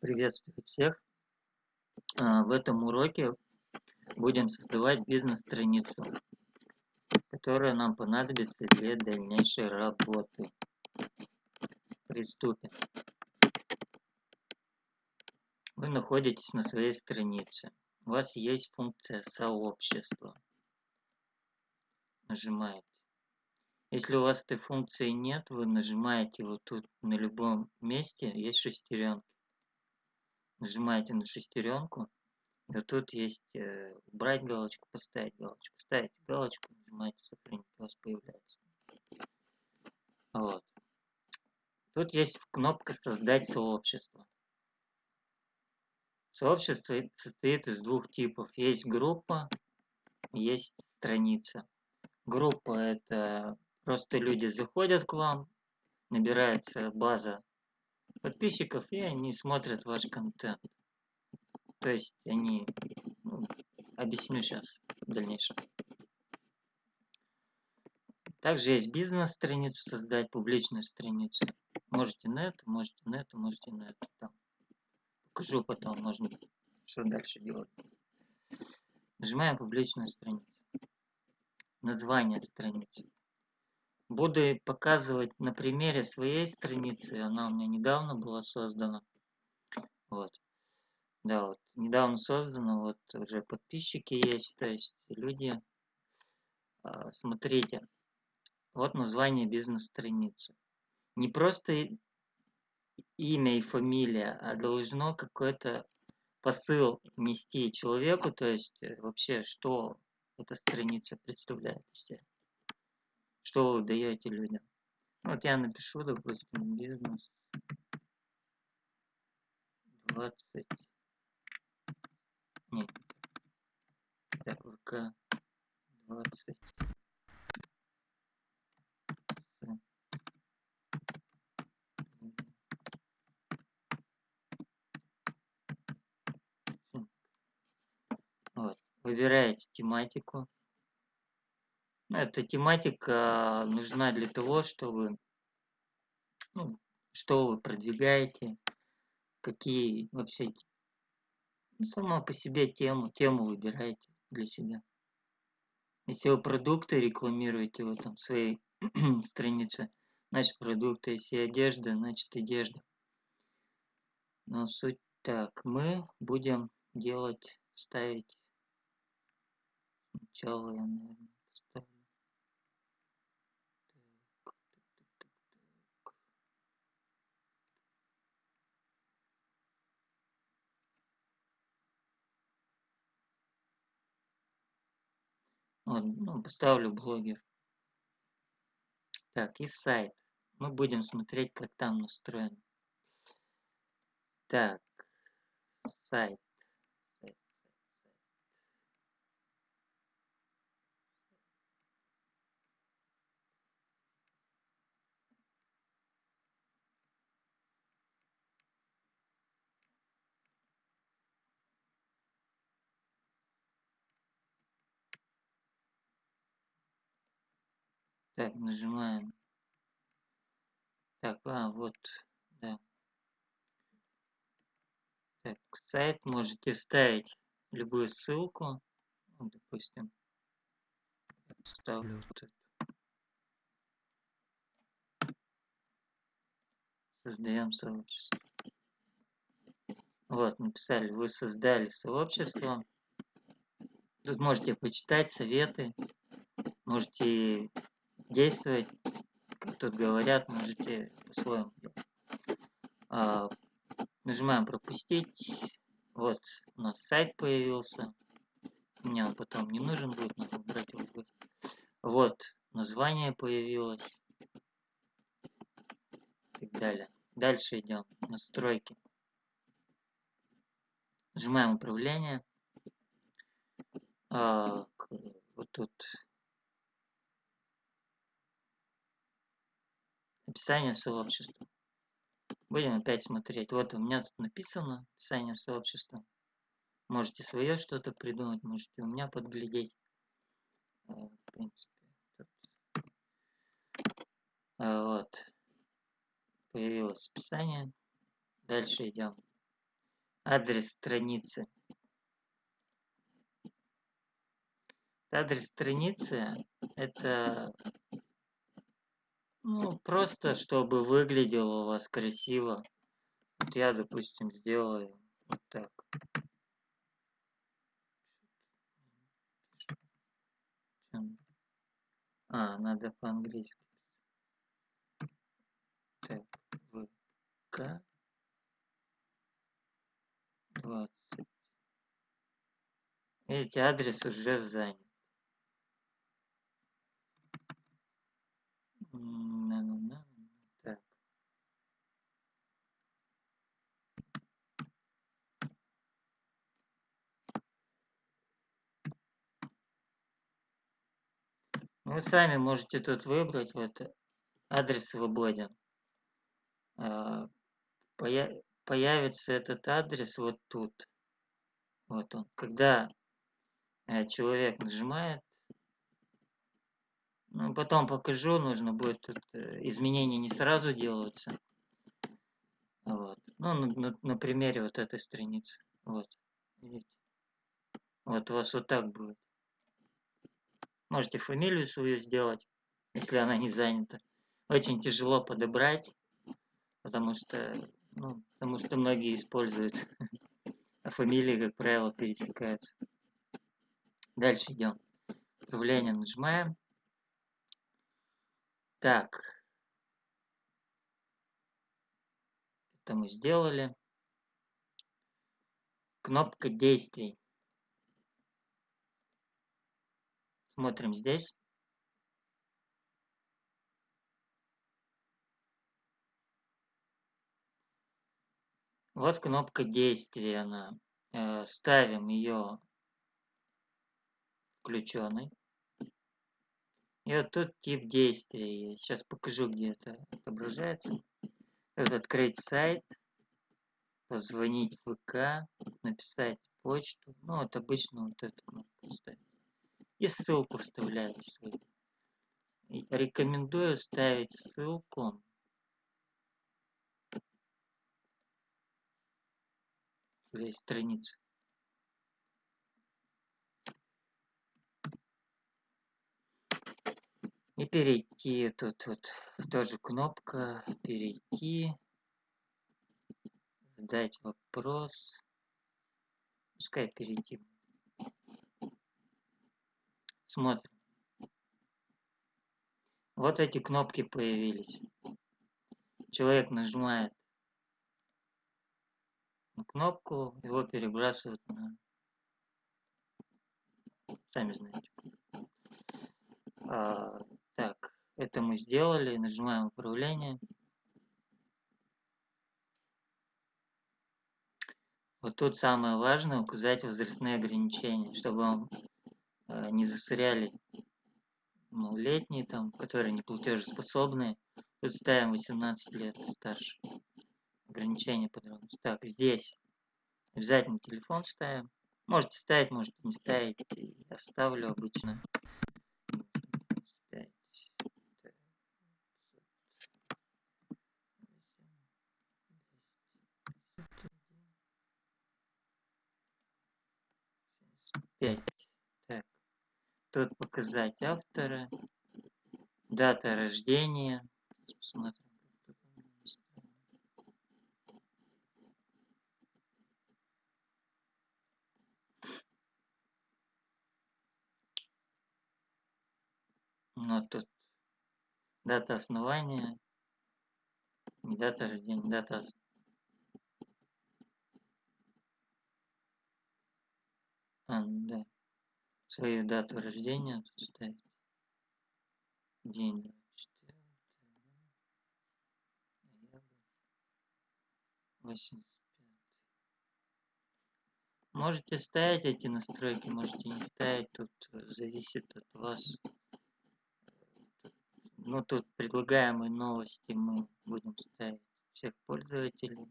Приветствую всех! А, в этом уроке будем создавать бизнес-страницу, которая нам понадобится для дальнейшей работы. Приступим. Вы находитесь на своей странице. У вас есть функция сообщества. Нажимаете. Если у вас этой функции нет, вы нажимаете вот тут на любом месте, есть шестеренки нажимаете на шестеренку, и вот тут есть э, убрать галочку, поставить галочку. Ставите галочку, нажимаете сохранить, у вас появляется. Вот. Тут есть кнопка создать сообщество. Сообщество состоит из двух типов. Есть группа, есть страница. Группа это просто люди заходят к вам, набирается база подписчиков, и они смотрят ваш контент. То есть они, ну, объясню сейчас в дальнейшем. Также есть бизнес-страницу создать, публичную страницу. Можете на это, можете на это, можете на это. Там. Покажу потом, можно что дальше делать. Нажимаем публичную страницу. Название страницы. Буду показывать на примере своей страницы. Она у меня недавно была создана. Вот. Да, вот недавно создана, вот уже подписчики есть, то есть люди. А, смотрите, вот название бизнес-страницы. Не просто имя и фамилия, а должно какой-то посыл нести человеку, то есть э, вообще, что эта страница представляет из себя что вы даете людям. Вот я напишу, допустим, бизнес 20. Нет. Так, ВК 20. Вот. Выбираете тематику. Эта тематика нужна для того, чтобы ну, что вы продвигаете, какие вообще ну, сама по себе тему, тему выбираете для себя. Если вы продукты рекламируете в этом своей странице, значит продукты, если одежда, значит одежда. Но суть так, мы будем делать, ставить сначала наверное, Вот, ну, поставлю блогер. Так, и сайт. Мы будем смотреть, как там настроен. Так, сайт. Так, нажимаем. Так, а, вот, да. Так, сайт можете ставить любую ссылку. Ну, допустим, ставлю вот эту. Создаем сообщество. Вот, написали, вы создали сообщество. Тут можете почитать советы, можете действовать, как тут говорят, можете по-своему а, Нажимаем пропустить. Вот у нас сайт появился. Мне он потом не нужен будет, надо убрать его. Вот название появилось. И так далее. Дальше идем. Настройки. Нажимаем управление. А, вот тут описание сообщества. Будем опять смотреть. Вот у меня тут написано описание сообщества. Можете свое что-то придумать, можете у меня подглядеть. Э, в принципе. Э, вот. Появилось описание. Дальше идем. адрес страницы. Адрес страницы это ну, просто чтобы выглядело у вас красиво. Вот я, допустим, сделаю вот так. А, надо по-английски. Так, ВК 20. Видите, адрес уже занят. Так. Вы сами можете тут выбрать вот адрес свободен. А, появится этот адрес вот тут. Вот он. Когда э, человек нажимает ну, потом покажу, нужно будет тут э, изменения не сразу делаются. Вот. Ну, на, на, на примере вот этой страницы. Вот. Видите? Вот у вас вот так будет. Можете фамилию свою сделать, если она не занята. Очень тяжело подобрать, потому что, ну, потому что многие используют, а фамилии, как правило, пересекаются. Дальше идем. Управление нажимаем. Так. Это мы сделали. Кнопка действий. Смотрим здесь. Вот кнопка действия она. Э, ставим ее включенной. И вот тут тип действия есть. Сейчас покажу, где это отображается. Вот открыть сайт, позвонить в ВК, написать почту. Ну, вот обычно вот эту кнопку ставить. И ссылку вставляете свою. И рекомендую ставить ссылку Здесь страница. И перейти, тут вот тоже кнопка перейти, задать вопрос, пускай перейти. Смотрим. Вот эти кнопки появились. Человек нажимает на кнопку, его перебрасывают на... Сами знаете. А, так, это мы сделали. Нажимаем управление. Вот тут самое важное указать возрастные ограничения, чтобы вам не засоряли малолетние, там, которые не платежеспособные. Тут ставим 18 лет старше. Ограничение подробности. Так, здесь обязательно телефон ставим. Можете ставить, можете не ставить. Я ставлю обычно. пять. Тут показать автора, дата рождения. Посмотрим. Ну, тут дата основания, не дата рождения, дата А, ну да. Свою дату рождения тут ставить. День 24 ноябрь 85. Можете ставить эти настройки, можете не ставить. Тут зависит от вас. Ну, тут предлагаемые новости мы будем ставить всех пользователей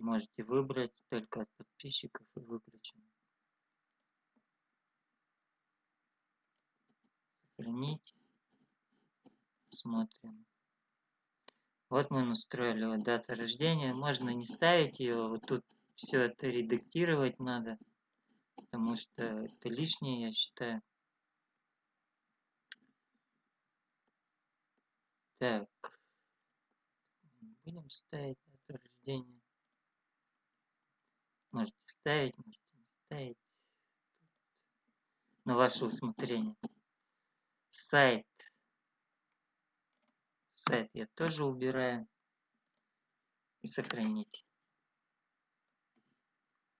можете выбрать только от подписчиков и выключен. Сохранить. Смотрим. Вот мы настроили дата рождения. Можно не ставить ее. Вот тут все это редактировать надо. Потому что это лишнее, я считаю. Так. Будем ставить дату рождения. Можете ставить, можете не ставить. На ваше усмотрение. Сайт. Сайт я тоже убираю. И сохранить.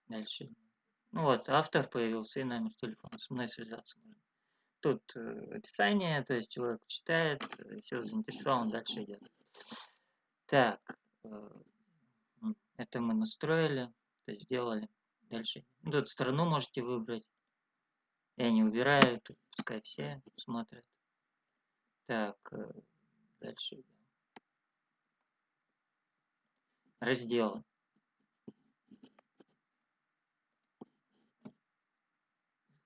Дальше. Ну вот, автор появился и номер телефона. Со мной связаться можно. Тут э, описание, то есть человек читает, э, все заинтересован, дальше идет. Так, э, это мы настроили, то сделали. Дальше. Тут страну можете выбрать. Я не убираю, тут пускай все смотрят. Так, э, дальше идем. Разделы.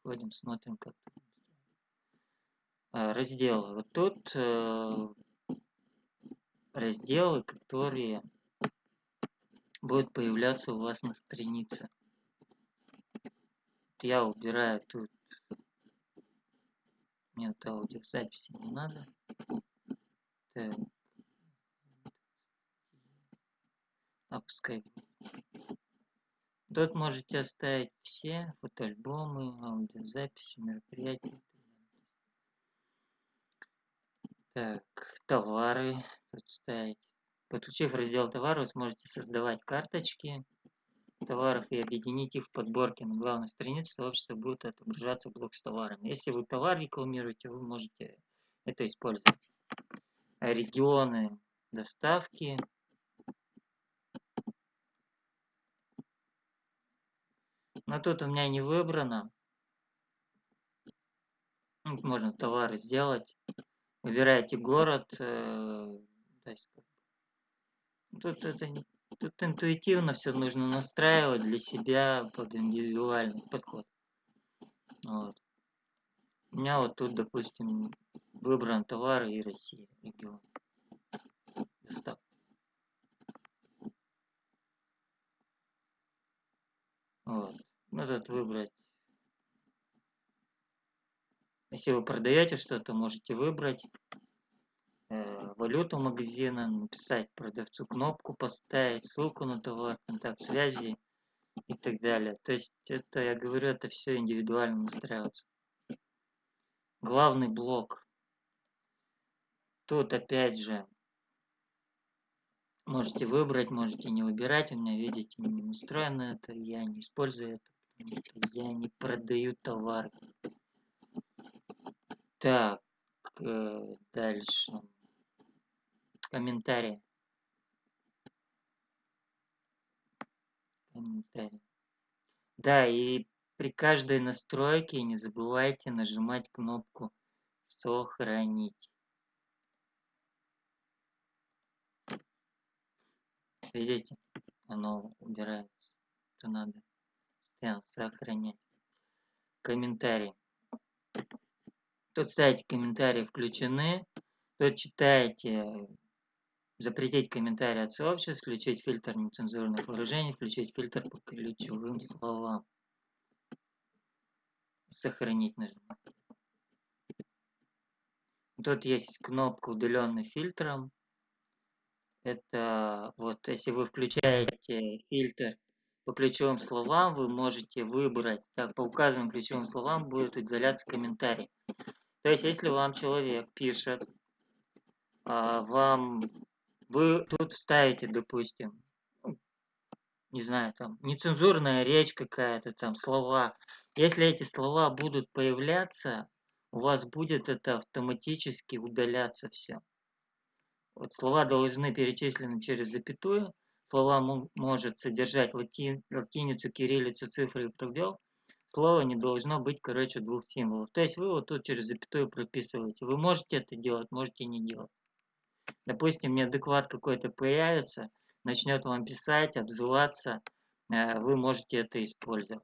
Ходим, смотрим, как а, разделы. Вот тут э, разделы, которые будут появляться у вас на странице. Я убираю тут. Нет, аудиозаписи не надо. Так. А Тут можете оставить все фотоальбомы, аудиозаписи, мероприятия. Так, товары тут ставить. Подключив раздел товары, вы сможете создавать карточки товаров и объединить их в подборке на главной странице сообщества будет отображаться блок с товарами. Если вы товар рекламируете, вы можете это использовать. Регионы доставки. Но тут у меня не выбрано. Можно товары сделать выбираете город, э, тут это тут интуитивно все нужно настраивать для себя под индивидуальный подход. Вот. У меня вот тут, допустим, выбран товар и Россия, регион. Доставка. Вот. Ну, тут выбрать если вы продаете что-то, можете выбрать валюту магазина, написать продавцу кнопку, поставить ссылку на товар, контакт связи и так далее. То есть это, я говорю, это все индивидуально настраивается. Главный блок. Тут опять же можете выбрать, можете не выбирать. У меня, видите, не настроено это, я не использую это, потому что я не продаю товар. Так, э, дальше. Комментарии. Комментарии. Да, и при каждой настройке не забывайте нажимать кнопку «Сохранить». Видите, оно убирается. Это надо сохранять. Комментарий. Тут ставите комментарии включены. Тут читаете запретить комментарии от сообществ, включить фильтр нецензурных выражений, включить фильтр по ключевым словам. Сохранить нажимаем. Тут есть кнопка удаленный фильтром. Это вот если вы включаете фильтр по ключевым словам, вы можете выбрать, так по указанным ключевым словам будет удаляться комментарий. То есть, если вам человек пишет, а, вам вы тут ставите, допустим, ну, не знаю, там, нецензурная речь какая-то, там, слова. Если эти слова будут появляться, у вас будет это автоматически удаляться все. Вот слова должны перечислены через запятую. Слова может содержать лати, латиницу, кириллицу, цифры и пробел слово не должно быть короче двух символов. То есть вы вот тут через запятую прописываете. Вы можете это делать, можете не делать. Допустим, неадекват какой-то появится, начнет вам писать, обзываться, э, вы можете это использовать.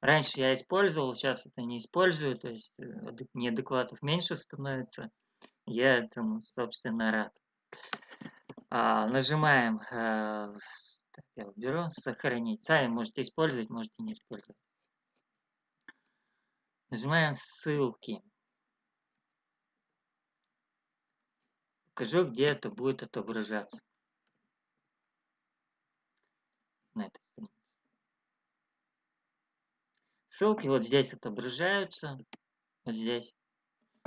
Раньше я использовал, сейчас это не использую, то есть э, неадекватов меньше становится. Я этому, собственно, рад. А, нажимаем, а, так, я уберу, сохранить. Сами можете использовать, можете не использовать. Нажимаем ссылки. Покажу, где это будет отображаться. На этой странице. Ссылки вот здесь отображаются. Вот здесь.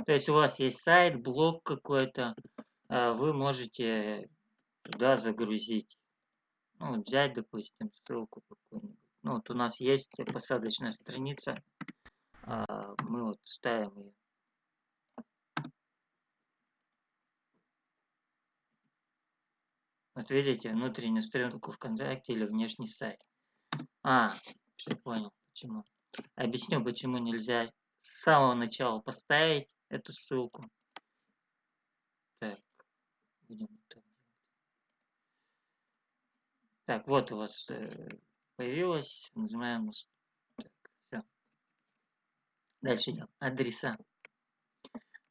То есть у вас есть сайт, блог какой-то. А вы можете туда загрузить. Ну, взять, допустим, ссылку какую-нибудь. Ну, вот у нас есть посадочная страница. А, мы вот ставим ее. Вот видите, внутреннюю ссылку ВКонтакте или внешний сайт. А, понял, почему. Объясню, почему нельзя с самого начала поставить эту ссылку. Так, будем так Так, вот у вас э, появилось. Нажимаем. Так, все. Дальше идем. Адреса.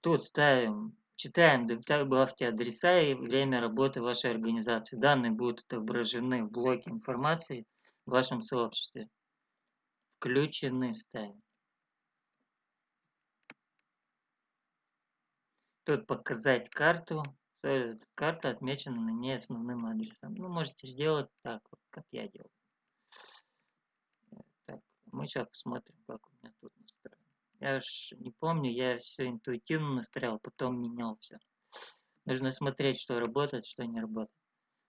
Тут ставим Читаем, добавьте адреса и время работы вашей организации. Данные будут отображены в блоке информации в вашем сообществе. Включены ставим. Тут показать карту. Карта отмечена на ней основным адресом. Ну, можете сделать так, как я делаю. Так, мы сейчас посмотрим, как у меня тут. Я ж не помню, я все интуитивно настраивал, потом менял все. Нужно смотреть, что работает, что не работает.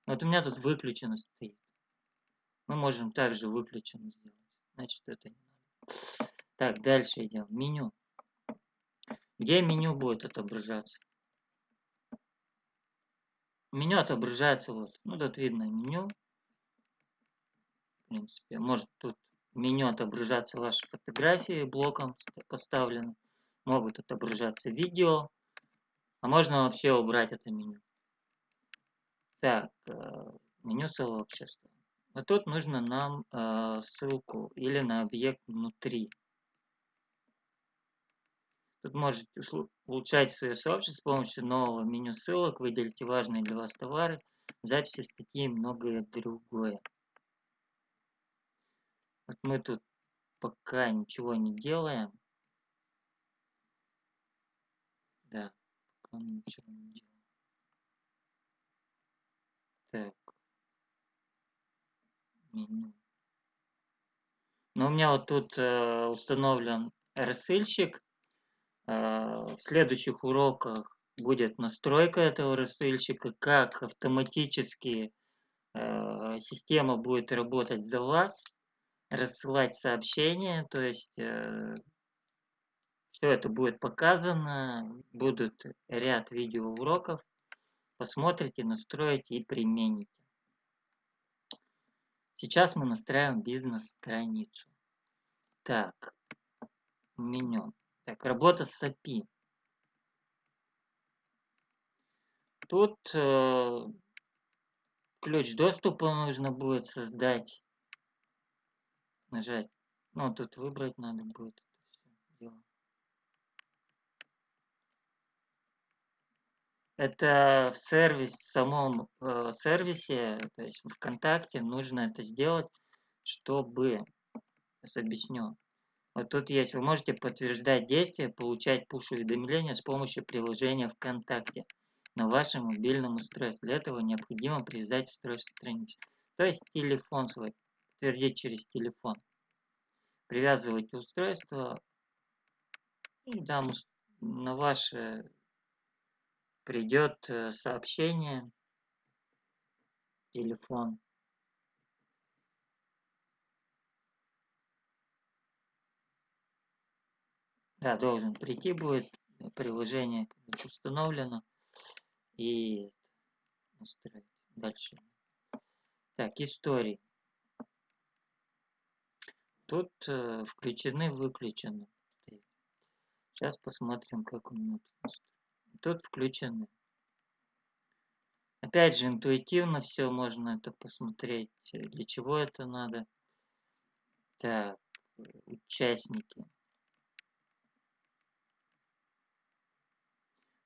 Вот у меня тут выключено стоит. Мы можем также выключено сделать. Значит, это не надо. Так, дальше идем. Меню. Где меню будет отображаться? Меню отображается вот. Ну, тут видно меню. В принципе, может тут меню отображаться ваши фотографии блоком поставлены. Могут отображаться видео. А можно вообще убрать это меню. Так, э, меню сообщества. Вот тут нужно нам э, ссылку или на объект внутри. Тут можете улучшать свое сообщество с помощью нового меню ссылок, выделите важные для вас товары, записи статьи и многое другое. Вот мы тут пока ничего не делаем. Да, пока мы ничего не делаем. Так. Меню. Но у меня вот тут э, установлен рассылщик. Э, в следующих уроках будет настройка этого рассылщика, как автоматически э, система будет работать за вас рассылать сообщения, то есть э, все это будет показано, будут ряд видеоуроков, посмотрите, настроите и примените. Сейчас мы настраиваем бизнес-страницу. Так, меню. Так, работа с API. Тут э, ключ доступа нужно будет создать нажать. Ну, тут выбрать надо будет. Это в сервис, в самом э, сервисе, то есть в ВКонтакте нужно это сделать, чтобы, сейчас объясню. Вот тут есть, вы можете подтверждать действия, получать пуш-уведомления с помощью приложения ВКонтакте на вашем мобильном устройстве. Для этого необходимо привязать устройство страницы. То есть телефон свой подтвердить через телефон. Привязывайте устройство и там на ваше придет э, сообщение, телефон. Да, должен прийти будет, приложение установлено и настроить. Дальше. Так, истории. Тут э, включены, выключены. Сейчас посмотрим, как у меня тут. Тут включены. Опять же, интуитивно все можно это посмотреть. Для чего это надо. Так, участники.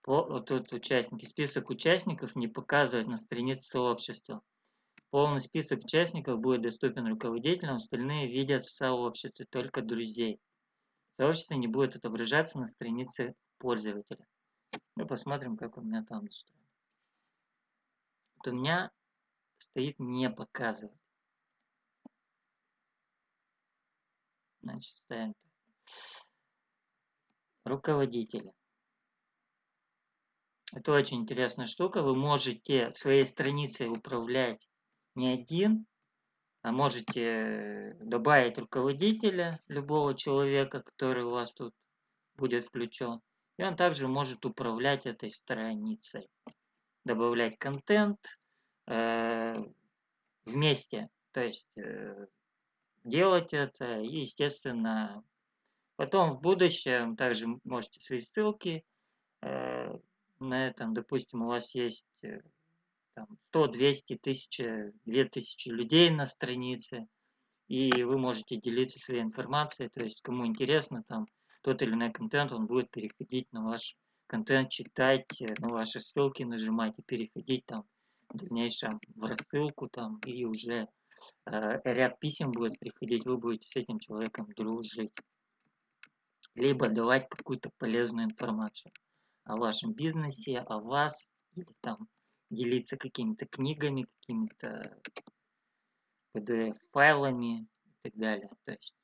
вот тут участники. Список участников не показывать на странице сообщества. Полный список участников будет доступен руководителям, остальные видят в сообществе только друзей. Сообщество не будет отображаться на странице пользователя. Мы посмотрим, как у меня там настроено. Вот у меня стоит не показывать. Значит, ставим руководители. Это очень интересная штука. Вы можете своей страницей управлять не один, а можете добавить руководителя, любого человека, который у вас тут будет включен. И он также может управлять этой страницей. Добавлять контент э, вместе. То есть э, делать это и, естественно, потом в будущем также можете свои ссылки э, на этом, допустим, у вас есть э, там, 100, 200, 1000, 2000 людей на странице, и вы можете делиться своей информацией, то есть кому интересно, там, тот или иной контент, он будет переходить на ваш контент, читать, э, на ваши ссылки нажимать и переходить там в дальнейшем в рассылку там, и уже э, ряд писем будет приходить, вы будете с этим человеком дружить. Либо давать какую-то полезную информацию о вашем бизнесе, о вас, или там делиться какими-то книгами, какими-то PDF-файлами и так далее. То есть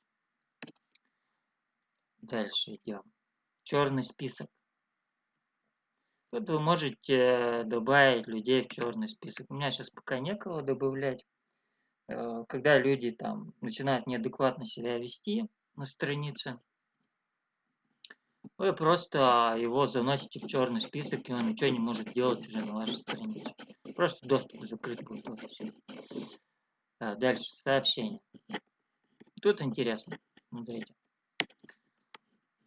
дальше идем. Черный список. Тут вы можете добавить людей в черный список. У меня сейчас пока некого добавлять. Э, когда люди там начинают неадекватно себя вести на странице, вы просто его заносите в черный список, и он ничего не может делать уже на вашей странице. Просто доступ закрыт будет. Вот все. Да, дальше, сообщение. Тут интересно. Смотрите.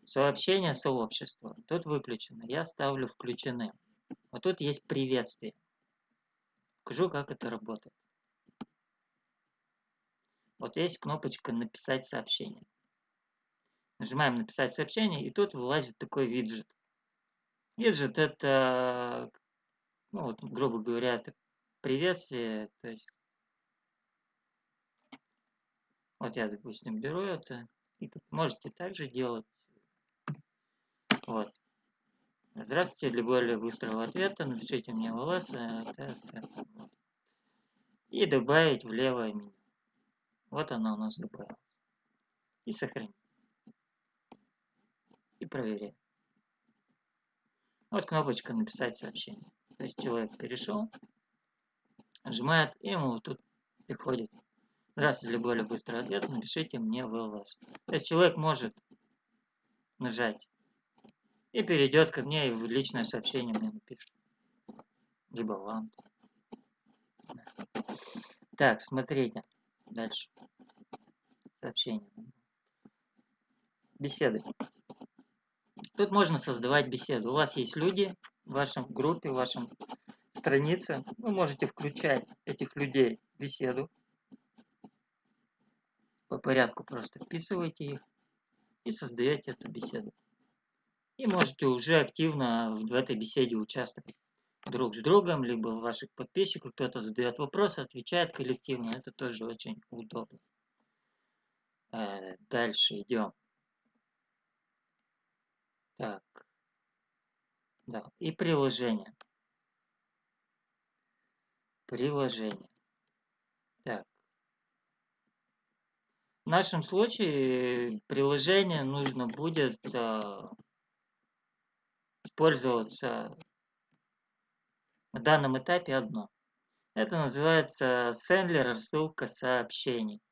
Сообщение сообщества. Тут выключено. Я ставлю включены. Вот тут есть приветствие. Покажу, как это работает. Вот есть кнопочка «Написать сообщение». Нажимаем «Написать сообщение», и тут вылазит такой виджет. Виджет – это, ну, вот, грубо говоря, это приветствие. То есть, вот я, допустим, беру это, и можете также делать. Вот. Здравствуйте, для более быстрого ответа напишите мне в ЛС и добавить в левое меню. Вот оно у нас добавилось. И сохранить и проверяем. Вот кнопочка «Написать сообщение». То есть человек перешел, нажимает, и ему вот тут приходит. Здравствуйте, более быстрого ответа напишите мне в ЛС. То есть человек может нажать и перейдет ко мне и в личное сообщение мне напишет. Либо вам. Так, смотрите. Дальше. Сообщение. Беседы. Тут можно создавать беседу. У вас есть люди в вашем группе, в вашем странице. Вы можете включать этих людей в беседу. По порядку просто вписываете их и создаете эту беседу. И можете уже активно в этой беседе участвовать друг с другом, либо ваших подписчиков. Кто-то задает вопросы, отвечает коллективно. Это тоже очень удобно. Э, дальше идем. Так. Да. И приложение. Приложение. Так. В нашем случае приложение нужно будет а, использоваться на данном этапе одно. Это называется сендлер ссылка сообщений.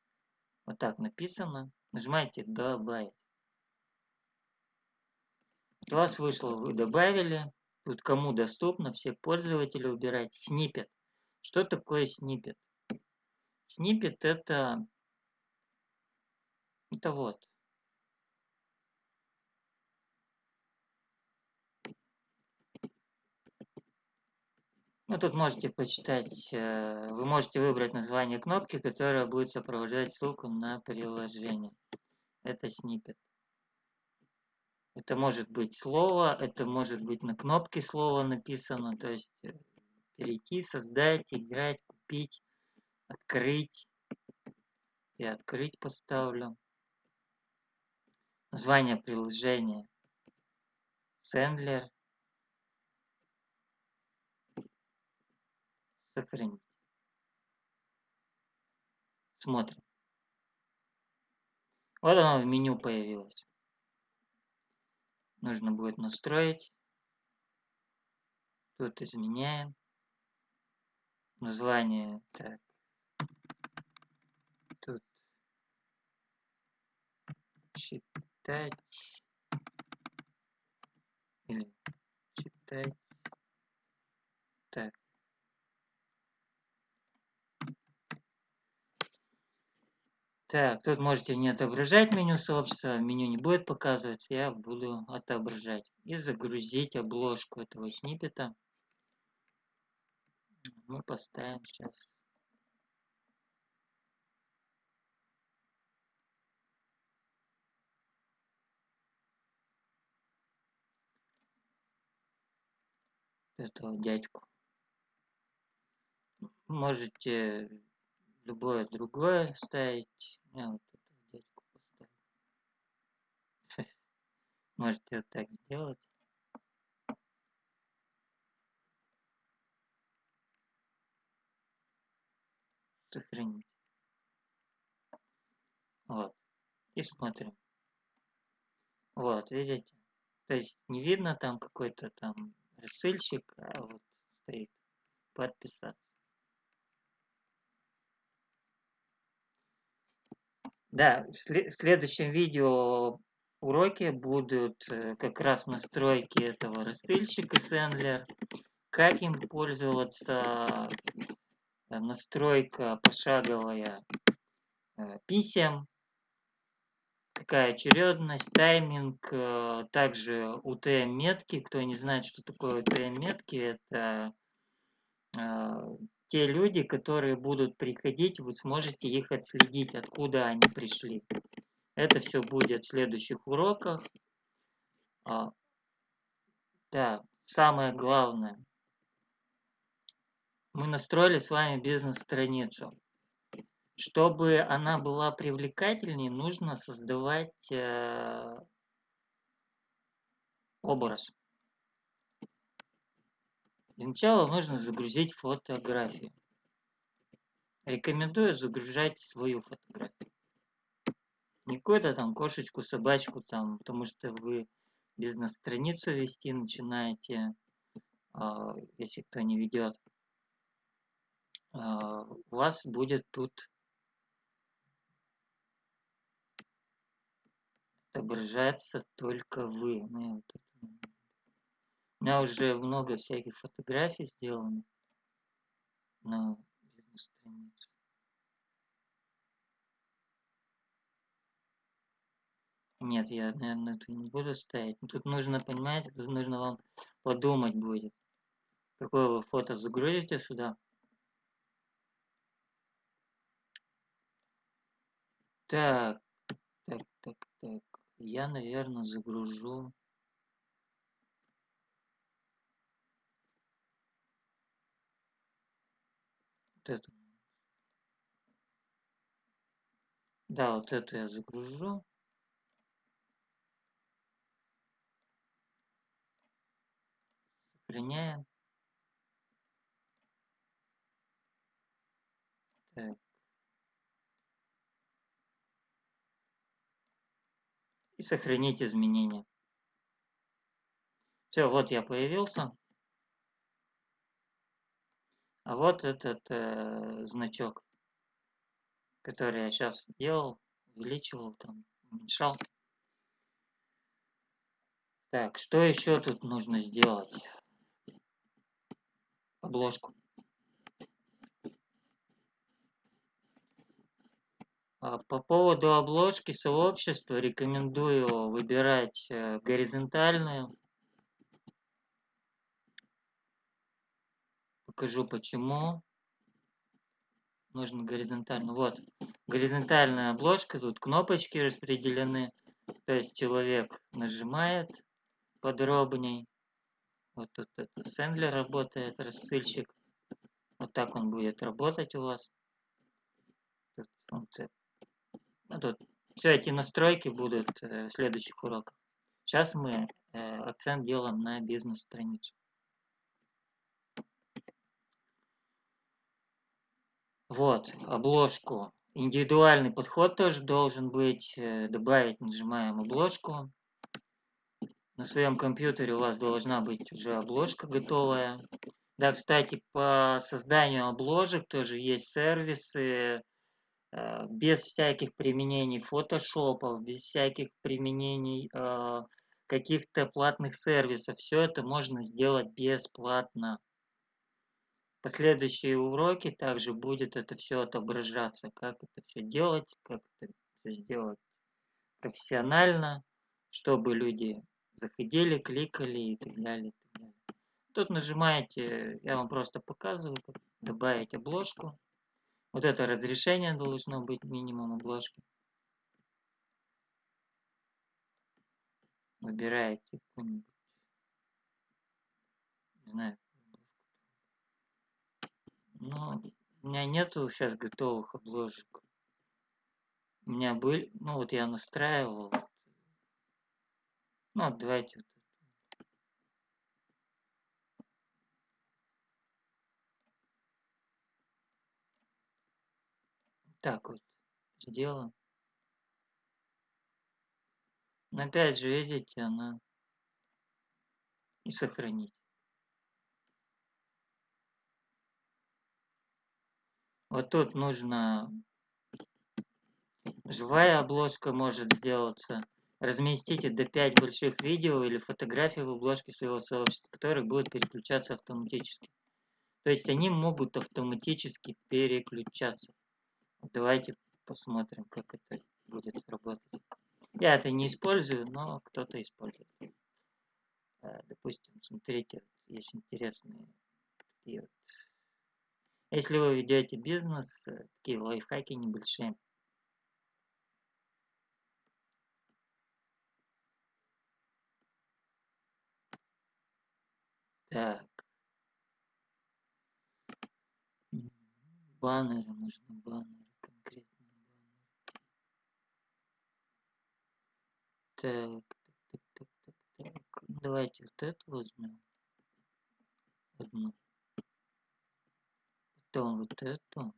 Вот так написано. Нажимаете «Добавить». Вас вышло, вы добавили. Тут кому доступно, все пользователи убирать. Снипет. Что такое снипет? Снипет это... Это вот. Ну, тут можете почитать, э, вы можете выбрать название кнопки, которая будет сопровождать ссылку на приложение. Это снипет. Это может быть слово, это может быть на кнопке слово написано, то есть э, перейти, создать, играть, купить, открыть. Я открыть поставлю. Название приложения. Сэндлер. Сохранить. Смотрим. Вот оно в меню появилось. Нужно будет настроить. Тут изменяем. Название. Так. Тут читать. Или читать. Так. Так, тут можете не отображать меню сообщества, меню не будет показываться, я буду отображать. И загрузить обложку этого сниппета. Мы поставим сейчас. этого дядьку. Можете любое другое ставить. Я вот этого дядьку поставлю. Можете вот так сделать. Сохранить. Вот. И смотрим. Вот, видите? То есть не видно там какой-то там рассыльщик, а вот стоит подписаться. Да, в следующем видео уроке будут э, как раз настройки этого рассыльщика Sendler, как им пользоваться, э, настройка пошаговая э, писем, какая очередность, тайминг, также UTM-метки. Кто не знает, что такое UTM-метки, это те люди, которые будут приходить, вы сможете их отследить, откуда они пришли. Это все будет в следующих уроках. А, да, самое главное. Мы настроили с вами бизнес-страницу. Чтобы она была привлекательнее, нужно создавать э, образ. Для начала нужно загрузить фотографию. Рекомендую загружать свою фотографию. Не какую-то там кошечку, собачку там, потому что вы бизнес-страницу вести начинаете, а, если кто не ведет. А, у вас будет тут отображаться только вы. Ну, у меня уже много всяких фотографий сделано на бизнес-странице. Нет, я, наверное, это не буду ставить. Тут нужно, понимаете, тут нужно вам подумать будет. Какое вы фото загрузите сюда. Так, так, так, так. Я, наверное, загружу. Эту. Да, вот эту я загружу. Сохраняем. Так. И сохранить изменения. Все, вот я появился. А вот этот э, значок, который я сейчас делал, увеличивал, там, уменьшал. Так, что еще тут нужно сделать? Обложку. А по поводу обложки сообщества рекомендую выбирать э, горизонтальную покажу почему. Нужно горизонтально. Вот, горизонтальная обложка, тут кнопочки распределены. То есть человек нажимает подробней. Вот тут это Сэндлер работает, рассыльщик. Вот так он будет работать у вас. Тут функция. Ну, тут все эти настройки будут э, в следующих уроках. Сейчас мы э, акцент делаем на бизнес-страницу. Вот, обложку. Индивидуальный подход тоже должен быть. Э, добавить нажимаем обложку. На своем компьютере у вас должна быть уже обложка готовая. Да, кстати, по созданию обложек тоже есть сервисы э, без всяких применений фотошопов, без всяких применений э, каких-то платных сервисов. Все это можно сделать бесплатно последующие уроки также будет это все отображаться, как это все делать, как это все сделать профессионально, чтобы люди заходили, кликали и так далее. И так далее. Тут нажимаете, я вам просто показываю, добавить обложку. Вот это разрешение должно быть минимум обложки. Выбираете какую-нибудь, не знаю, но у меня нету сейчас готовых обложек. У меня были, ну вот я настраивал. Ну, давайте вот так вот сделаем. Но опять же, видите, она и сохранить. Вот тут нужно живая обложка может сделаться. Разместите до 5 больших видео или фотографий в обложке своего сообщества, которые будут переключаться автоматически. То есть они могут автоматически переключаться. Давайте посмотрим, как это будет работать. Я это не использую, но кто-то использует. Э, допустим, смотрите, есть интересные такие вот если вы ведете бизнес, э, такие лайфхаки небольшие. Так. Баннеры нужны, баннеры, конкретные баннеры. Так, так, так, так, так, так. Давайте вот это возьмем. Одну потом вот эту.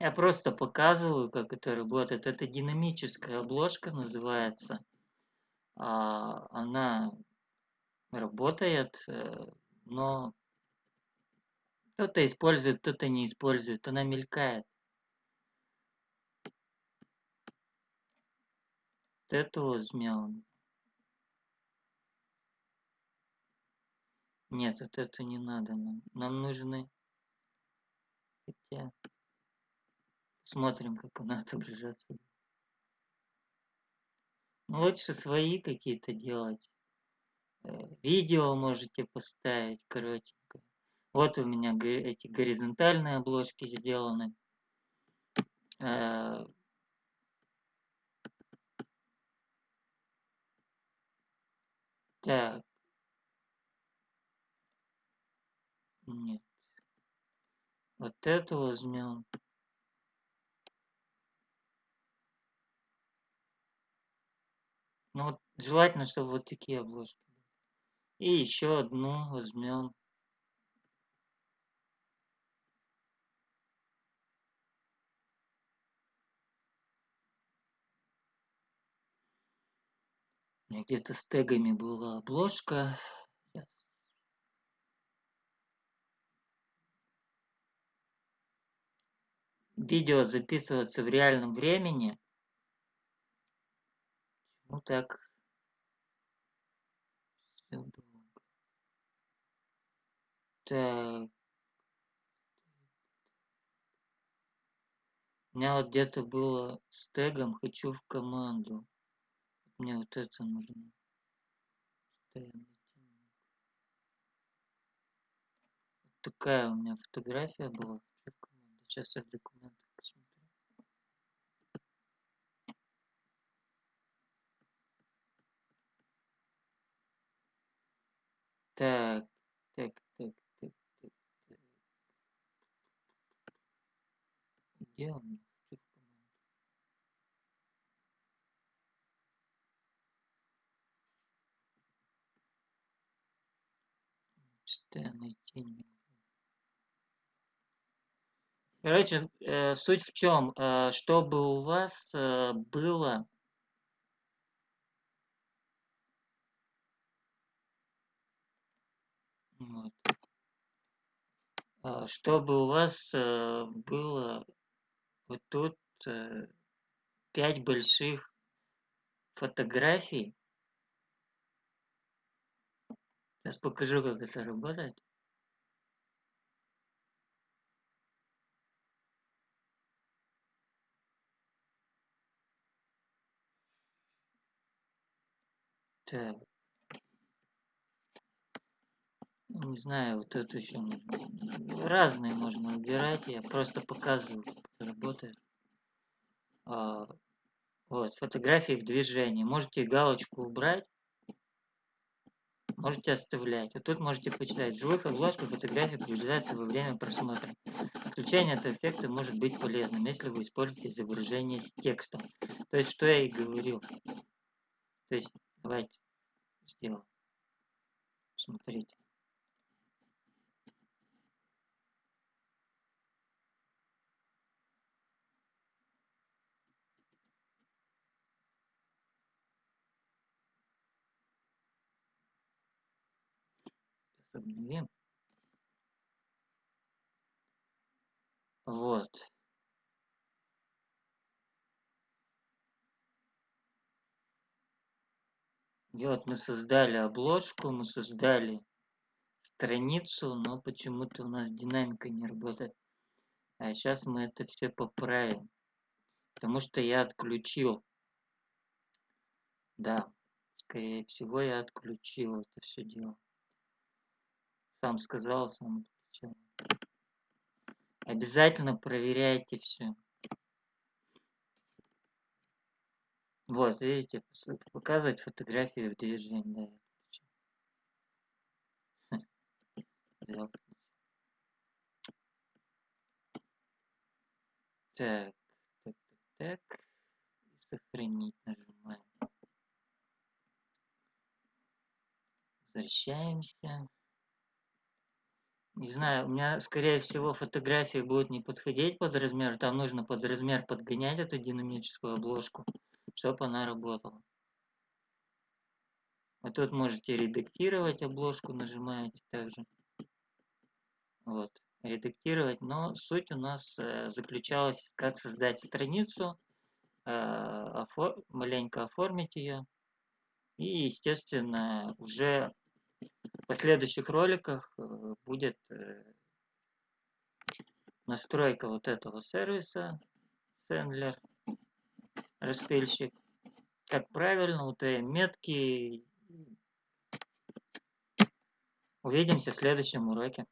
Я просто показываю, как это работает. Это динамическая обложка называется. А, она работает, э, но кто-то использует, кто-то не использует. Она мелькает. Возьмем. Нет, вот это не надо нам. Нам нужны... Хотя... Смотрим, как она отображаться. Ну, лучше свои какие-то делать. Э, видео можете поставить коротенько. Вот у меня эти горизонтальные обложки сделаны. Так. Нет. Вот эту возьмем. Ну вот желательно, чтобы вот такие обложки. И еще одну возьмем. Меня где-то с тегами была обложка. Сейчас. Видео записываться в реальном времени. Ну так. Так. У меня вот где-то было с тегом «Хочу в команду». Мне вот это нужно. такая у меня фотография была. Сейчас я в документах посмотрю. Так, так, так, так, так, так. Где он? Что я найти не могу. Короче, э, суть в чем, э, чтобы у вас э, было вот, э, чтобы у вас было вот тут пять больших фотографий. Сейчас покажу, как это работает. Так. Не знаю, вот это еще разные можно убирать. Я просто показываю, как это работает. А, вот, фотографии в движении. Можете галочку убрать. Можете оставлять. Вот тут можете почитать. В живых обложках фотографии приближаются во время просмотра. Включение этого эффекта может быть полезным, если вы используете изображение с текстом. То есть, что я и говорил. То есть, давайте сделаем. Смотрите. Вот. И вот мы создали обложку, мы создали страницу, но почему-то у нас динамика не работает. А сейчас мы это все поправим. Потому что я отключил. Да, скорее всего я отключил это все дело. Сам сказал, сам отключил. Обязательно проверяйте все. Вот, видите, показывать фотографии в движении. Да, Так, так, так, так. Сохранить нажимаем. Возвращаемся. Не знаю, у меня, скорее всего, фотографии будут не подходить под размер. Там нужно под размер подгонять эту динамическую обложку, чтобы она работала. А тут можете редактировать обложку, нажимаете также. Вот, редактировать. Но суть у нас э, заключалась, как создать страницу, э, офор маленько оформить ее. И, естественно, уже в последующих роликах э, будет э, настройка вот этого сервиса Sendler, рассыльщик. Как правильно, UTM метки. Увидимся в следующем уроке.